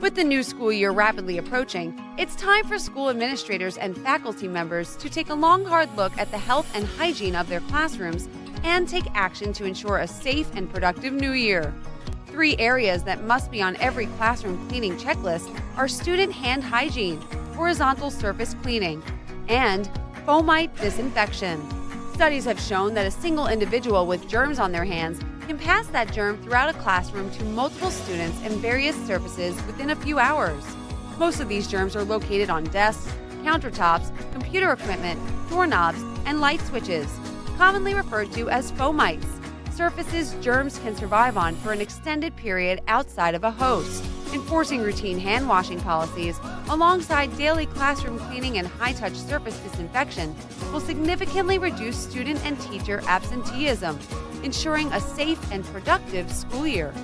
With the new school year rapidly approaching, it's time for school administrators and faculty members to take a long, hard look at the health and hygiene of their classrooms and take action to ensure a safe and productive new year. Three areas that must be on every classroom cleaning checklist are student hand hygiene, horizontal surface cleaning, and fomite disinfection. Studies have shown that a single individual with germs on their hands can pass that germ throughout a classroom to multiple students and various surfaces within a few hours. Most of these germs are located on desks, countertops, computer equipment, doorknobs, and light switches, commonly referred to as fomites, surfaces germs can survive on for an extended period outside of a host. Enforcing routine hand washing policies alongside daily classroom cleaning and high touch surface disinfection will significantly reduce student and teacher absenteeism ensuring a safe and productive school year.